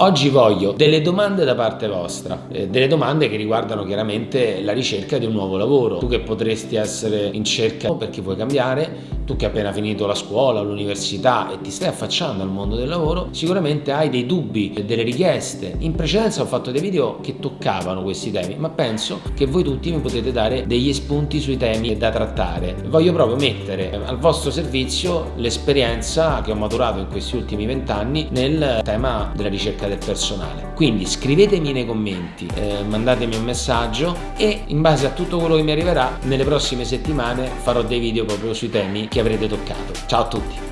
Oggi voglio delle domande da parte vostra, eh, delle domande che riguardano chiaramente la ricerca di un nuovo lavoro. Tu che potresti essere in cerca perché vuoi cambiare, tu che hai appena finito la scuola, l'università e ti stai affacciando al mondo del lavoro, sicuramente hai dei dubbi, delle richieste. In precedenza ho fatto dei video che toccavano questi temi, ma penso che voi tutti mi potete dare degli spunti sui temi da trattare. Voglio proprio mettere al vostro servizio l'esperienza che ho maturato in questi ultimi vent'anni nel tema della ricerca del personale. Quindi scrivetemi nei commenti, eh, mandatemi un messaggio e in base a tutto quello che mi arriverà nelle prossime settimane farò dei video proprio sui temi che avrete toccato. Ciao a tutti!